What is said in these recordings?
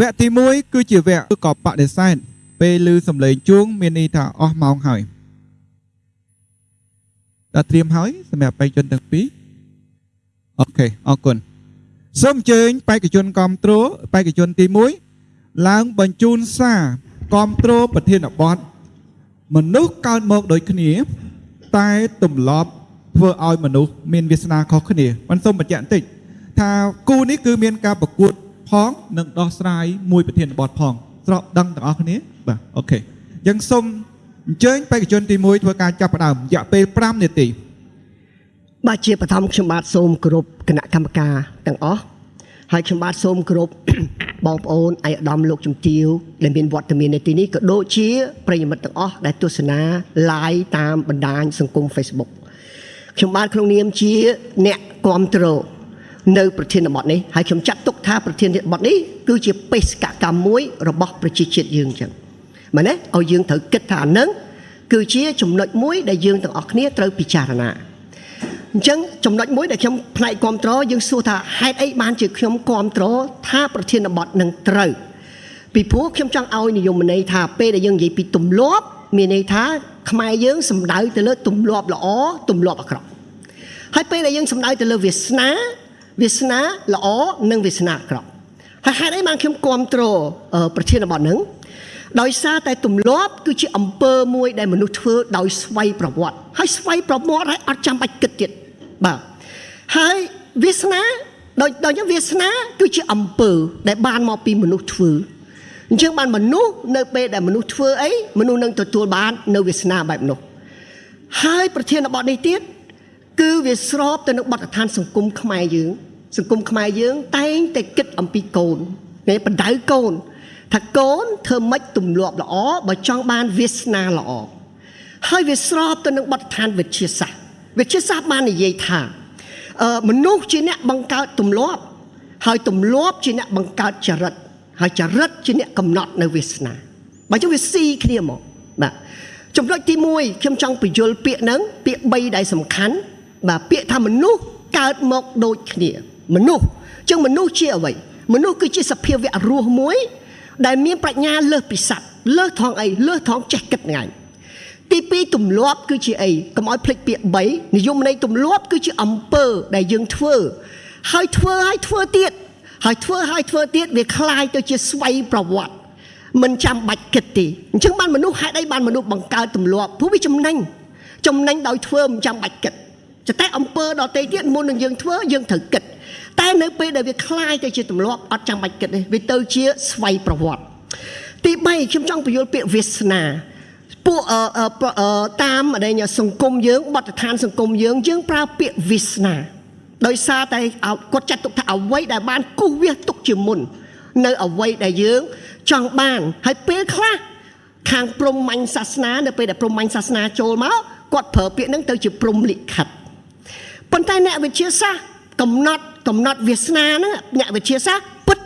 វគ្គទី1គឺជាវគ្គកបដិសេធពេលឮសំឡេងជួង មានន័យថាអស់ម៉ោងហើយដល់ត្រៀមហើយសម្រាប់បេក្ខជនទាំងពីរអូខេអរគុណសូមអញ្ជើញបេក្ខជនគ្រប់គ្រងបេក្ខជនទី1ឡើងបញ្ជូនសារគ្រប់គ្រងប្រធានបទមនុស្សកើតមកដូចគ្នា តែទម្លាប់ធ្វើឲ្យមនុស្សមានវាសនាខុសគ្នាមិនសូមបញ្ជាក់បន្តិចថាគូនេះគឺមានការប្រកួត ផងនិងដោះស្រាយមួយប្រធានបទផងស្រកដឹងទាំងអស់គ្នាបាទអូខេអញ្ចឹងសូមអញ្ជើញបេក្ខជនទី1ធ្វើការចាប់ផ្ដើមរយៈពេល5នាទីបាទជាបឋមខ្ញុំបាទសូមគោរពគណៈកម្មការទាំងអស់ហើយខ្ញុំបាទសូមគោរពបងប្អូនឯកឧត្តមលោកជំទាវដែលមានវត្តមាននៅទីនេះក៏ដូចជាប្រិយមិត្តទាំងអស់ដែលទស្សនា live តាមបណ្ដាញសង្គម Facebook ខ្ញុំបាទក្នុងនាមជាអ្នកគ្រប់គ្រង នៅប្រធានបទនេះហើយខ្ញុំចាត់ទុកថាប្រធានបទនេះគឺជាបេសកកម្មមួយរបស់ប្រជាជាតិយើងអញ្ចឹងមែនទេឲ្យយើងត្រូវគិតថាអានឹងគឺជាចំណុចមួយដែលយើងទាំងអស់គ្នាត្រូវពិចារណាអញ្ចឹងចំណុចមួយដែលខ្ញុំផ្នែកគ្រប់គ្រងយើងសួរថាហេតុអីបានជាខ្ញុំគ្រប់គ្រងថាប្រធានបទនឹងត្រូវពីព្រោះខ្ញុំចង់ឲ្យនិយមន័យថាពេលដែលយើងនិយាយពីទម្លាប់មានន័យថាខ្មែរយើងសំដៅទៅលើទម្លាប់ល្អទម្លាប់អាក្រក់ហើយពេលដែលយើងសំដៅទៅលើវាសនា វាសនាល្អនិងវាសនាអាក្រក់ហើយហេតុអីបានខ្ញុំគ្រប់គ្រងប្រធានបទនឹងដោយសារតែទម្លាប់គឺជាអំពើមួយដែលមនុស្សធ្វើដោយស្វ័យប្រវត្តិហើយស្វ័យប្រវត្តិហើយអត់ចាំបាច់គិតទៀតបាទហើយវាសនាដោយដោយវាសនាគឺជាអំពើដែលបានមកពីមនុស្សធ្វើអញ្ចឹងបានមនុស្សនៅពេលដែលមនុស្សធ្វើអីមនុស្សនឹងទទួលបាននៅវាសនាបែបនោះហើយប្រធានបទនេះទៀត គឺវាស្របទៅនឹងបទដ្ឋានសង្គមខ្មែរយើងសង្គមខ្មែរយើង តែងតែគិតអំពីកូនគេបដៅកូនថាកូនធ្វើម៉េចទម្លាប់ល្អបើចង់បានវាសនាល្អហើយវាស្របទៅនឹងបទដ្ឋានវិទ្យាសាស្ត្រវិទ្យាសាស្ត្របាននិយាយថាអឺមនុស្សជាអ្នកបង្កើតទម្លាប់ ហើយទម្លាប់ជាអ្នកបង្កើតចរិតហើយចរិតជាអ្នកកំណត់នៅវាសនាបើចឹងវាស៊ីគ្នាមកបាទចំណុចទី1ខ្ញុំចង់បញ្យល់ពាក្យហ្នឹងពាក្យ3ដែលសំខាន់ បាទពាក្យថាមនុស្សកើតមកដូចគ្នាមនុស្សចឹងមនុស្សជាអ្វីមនុស្សគឺជាសភាវៈរស់មួយដែលមានប្រាជ្ញាលើសពីសត្វលើសថងអីលើសថងចេះគិតថ្ងៃទី2ទម្លាប់គឺជាអីកុំឲ្យភ្លេចពាក្យ3និយមន័យទម្លាប់គឺជាអំពើដែលយើងធ្វើហើយធ្វើហើយធ្វើទៀតហើយធ្វើហើយធ្វើទៀតវាคล้ายទៅជាស្វ័យប្រវត្តិមិនចាំបាច់គិតទេអញ្ចឹងបានមនុស្សហេតុអីបានមនុស្សបង្កើតទម្លាប់ព្រោះវាចំណេញចំណេញដោយធ្វើមិនចាំបាច់គិត តែអំពើដតេទៀតមុននឹងយើងធ្វើយើងត្រូវគិតតែនៅពេលដែលវាคล้ายទៅជាទម្លាប់អត់ចាំបាច់គិតទេវាទៅជាស្វ័យប្រវត្តិទី3ខ្ញុំចង់បញ្យល់ពាក្យវាសនាពួកតាមដែលសង្គមយើងបទដ្ឋានសង្គមយើងយើងប្រើពាក្យវាសនាដោយសារតែគាត់ចាត់ទុកថាអ្វីដែលបានគូសវាសទុកជាមុននៅអ្វីដែលយើងចង់បានហើយពេលខ្លះខាងព្រហ្មញ្ញសាសនានៅពេលដែលព្រហ្មញ្ញសាសនាចូលមកគាត់ប្រើពាក្យហ្នឹងទៅជាព្រហ្មលិខិត ប៉ុន្តែអ្នកវិទ្យាសាស្ត្រកំណត់កំណត់វាសនាហ្នឹងអ្នកវិទ្យាសាស្ត្រពិត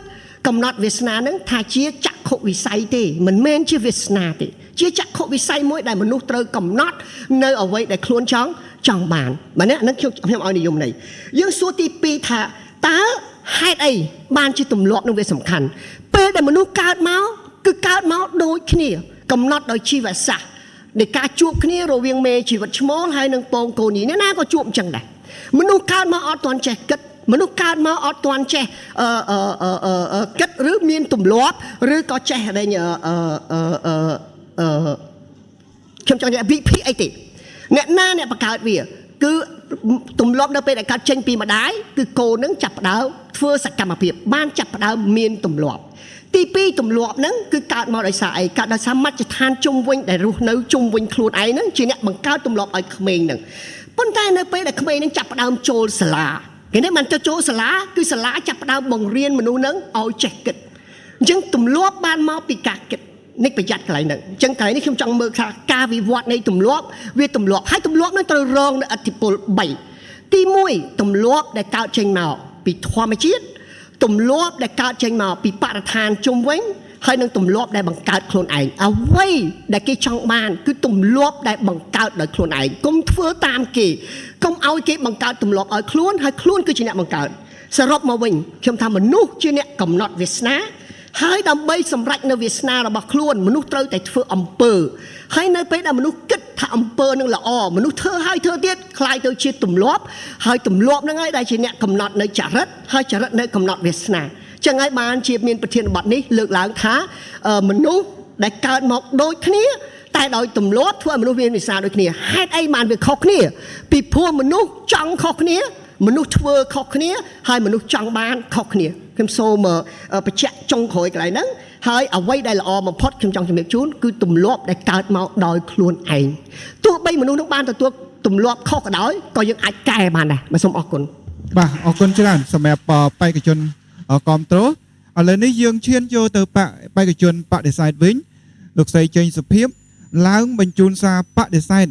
កំណត់វាសនាហ្នឹងថាជាចក្ខុវិស័យទេមិនមែនជាវាសនាទេជាចក្ខុវិស័យមួយដែលមនុស្សត្រូវកំណត់នៅអ្វីដែលខ្លួនចង់ចង់បានបាទនេះខ្ញុំខ្ញុំឲ្យនិយមន័យយើងសួរទី2ថាតើហេតុអីបានជាទម្លាប់នឹងវាសំខាន់ពេលដែលមនុស្សកើតមកគឺកើតមកដូចគ្នា កំណត់ដោយជីវសាស្ត្រនៃការជួបគ្នារវាងមេជីវិតឈ្មោលហើយនិងពងកូនីអ្នកណាក៏ជួបអញ្ចឹងដែរ មនុស្សកើតមកអត់ទាន់ចេះគិតមនុស្សកើតមកអត់ទាន់ចេះអឺអឺគិតឬមានទម្លាប់ឬក៏ចេះតែអឺអឺអឺអឺខ្ញុំចង់និយាយវិភាគអីទេអ្នកណាអ្នកបង្កើតវា គឺទម្លាប់នៅពេលដែលកើតចេញពីម្ដាយគឺកូននឹងចាប់ផ្ដើមធ្វើសកម្មភាព បានចាប់ផ្ដើមមានទម្លាប់ទី2ទម្លាប់ហ្នឹងគឺកើតមកដោយសារអីកើតដោយសារមជ្ឈដ្ឋានជុំវិញដែលរស់នៅជុំវិញខ្លួនឯងហ្នឹងជាអ្នកបង្កើតទម្លាប់ឲ្យក្មេងហ្នឹង ប៉ុន្តែនៅពេលដែលក្មេងនឹងចាប់ផ្ដើមចូលសាលាគេនេះមិនទៅចូលសាលាគឺសាលាចាប់ផ្ដើមបង្រៀនមនុស្សនឹងឲ្យចេះគិតអញ្ចឹងទម្លាប់បានមកពីការគិតនេះប្រយ័ត្នកន្លែងហ្នឹងអញ្ចឹងកន្លែងនេះខ្ញុំចង់មើលថាការវិវត្តនៃទម្លាប់វាទម្លាប់ហើយទម្លាប់នឹងត្រូវរងនៅអតិពល3ទី1ទម្លាប់ដែលកើតចេញមកពីធម្មជាតិទម្លាប់ដែលកើតចេញមកពីបរិស្ថានជុំវិញ ហើយនឹងទម្លាប់ដែលបង្កើតខ្លួនឯងអ្វីដែលគេចង់បានគឺទម្លាប់ដែលបង្កើតដោយខ្លួនឯងកុំធ្វើតាមគេកុំឲ្យគេបង្កើតទម្លាប់ឲ្យខ្លួនហើយខ្លួនគឺជាអ្នកបង្កើតសរុបមកវិញខ្ញុំថាមនុស្សជាអ្នកកំណត់វាសនា ហើយដើម្បីសម្រេចនៅវាសនារបស់ខ្លួនមនុស្សត្រូវតែធ្វើអំពើហើយនៅពេលដែលមនុស្សគិតថាអំពើនឹងល្អមនុស្សធ្វើហើយធ្វើទៀតคล้ายទៅជាទម្លាប់ហើយទម្លាប់ហ្នឹងហើយដែលជាអ្នកកំណត់នៅចរិតហើយចរិតនៅកំណត់វាសនា ចឹងហើយបានជាមានប្រធានបទនេះលើកឡើងថាអឺមនុស្សដែលកើតមកដូចគ្នាតែដោយទម្លាប់ធ្វើឲ្យមនុស្សមានវិសាដូចគ្នាហេតុអីបានវាខុសគ្នា ពីព្រោះមនុស្សចង់ខុសគ្នា មនុស្សធ្វើខុសគ្នាហើយមនុស្សចង់បានខុសគ្នាខ្ញុំសូមអឺបញ្ជាក់ចុងក្រោយកន្លែងហ្នឹងហើយអ្វីដែលល្អបំផុតខ្ញុំចង់ជំរាបជូនគឺទម្លាប់ដែលកើតមកដោយខ្លួនឯងទោះបីមនុស្សនឹងបានទទួលទម្លាប់ខុសក៏ដោយក៏យើងអាចកែបានដែរបាទសូមអរគុណបាទអរគុណច្រើនសម្រាប់អបេក្ខជន គ្រប់គ្រងឥឡូវនេះយើងឈានចូលទៅបកបេក្ខជនបដិសេធវិញលោកស្រីចេញសុភាពឡើងបញ្ជូនសារបដិសេធ